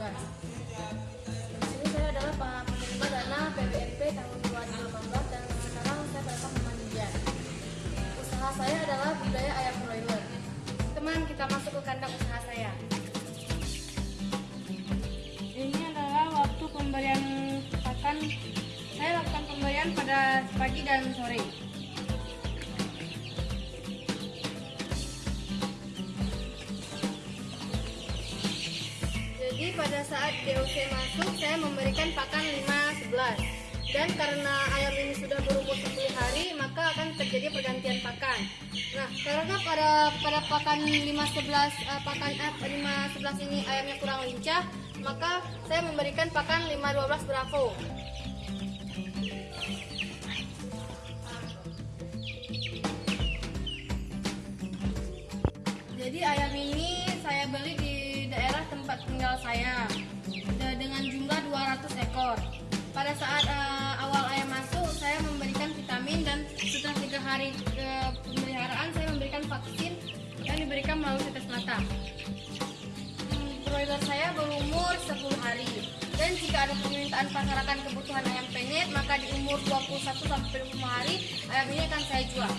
Di sini saya adalah penerima dana PBNP tahun 2018 dan sekarang saya berasal Mandirian. Usaha saya adalah budaya ayam broiler. Teman, kita masuk ke kandang usaha saya. Ini adalah waktu pemberian pakan. Saya lakukan pemberian pada pagi dan sore. Jadi pada saat DOC masuk saya memberikan pakan 5-11 dan karena ayam ini sudah berumur 10 hari maka akan terjadi pergantian pakan. Nah karena pada pada pakan 5-11 eh, pakan eh, 5-11 ini ayamnya kurang lincah maka saya memberikan pakan 5-12 Bravo. Jadi ayam ini tinggal saya de- dengan jumlah 200 ekor. Pada saat eh, awal ayam masuk, saya memberikan vitamin dan setelah tiga hari ke pemeliharaan, saya memberikan vaksin yang diberikan melalui tetes mata. Hmm, Broiler saya berumur 10 hari dan jika ada permintaan pasaran kebutuhan ayam penyet, maka di umur 21 sampai 25 hari ayam ini akan saya jual.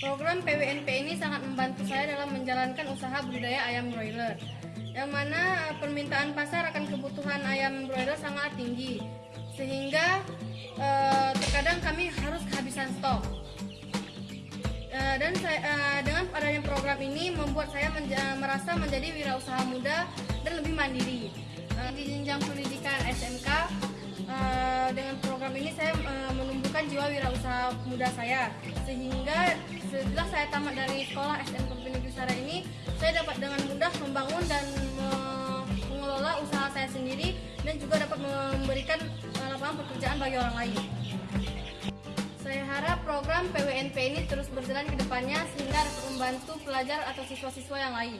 Program PWNP ini sangat membantu saya dalam menjalankan usaha budidaya ayam broiler. Yang mana eh, permintaan pasar akan kebutuhan ayam broiler sangat tinggi. Sehingga eh, terkadang kami harus kehabisan stok. Eh, dan saya, eh, dengan adanya program ini membuat saya menja- merasa menjadi wirausaha muda dan lebih mandiri. Eh, di jenjang pendidikan SMK eh, dengan program ini saya eh, jiwa wirausaha muda saya sehingga setelah saya tamat dari sekolah SMK Negeri Sara ini saya dapat dengan mudah membangun dan me- mengelola usaha saya sendiri dan juga dapat memberikan eh, lapangan pekerjaan bagi orang lain. Saya harap program PWNP ini terus berjalan ke depannya sehingga dapat membantu pelajar atau siswa-siswa yang lain.